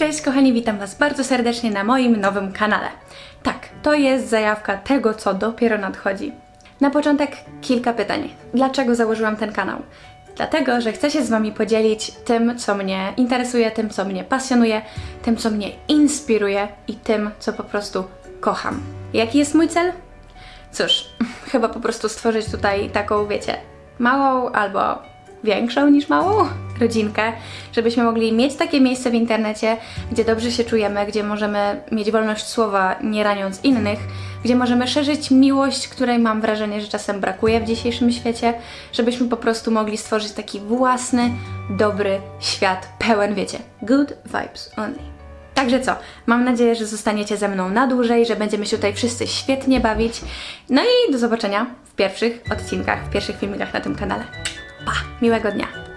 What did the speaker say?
Cześć kochani, witam Was bardzo serdecznie na moim nowym kanale. Tak, to jest zajawka tego, co dopiero nadchodzi. Na początek kilka pytań. Dlaczego założyłam ten kanał? Dlatego, że chcę się z Wami podzielić tym, co mnie interesuje, tym, co mnie pasjonuje, tym, co mnie inspiruje i tym, co po prostu kocham. Jaki jest mój cel? Cóż, chyba po prostu stworzyć tutaj taką, wiecie, małą albo większą niż małą rodzinkę, żebyśmy mogli mieć takie miejsce w internecie, gdzie dobrze się czujemy, gdzie możemy mieć wolność słowa, nie raniąc innych, gdzie możemy szerzyć miłość, której mam wrażenie, że czasem brakuje w dzisiejszym świecie, żebyśmy po prostu mogli stworzyć taki własny, dobry świat, pełen, wiecie, good vibes only. Także co, mam nadzieję, że zostaniecie ze mną na dłużej, że będziemy się tutaj wszyscy świetnie bawić. No i do zobaczenia w pierwszych odcinkach, w pierwszych filmikach na tym kanale. Pa! Miłego dnia!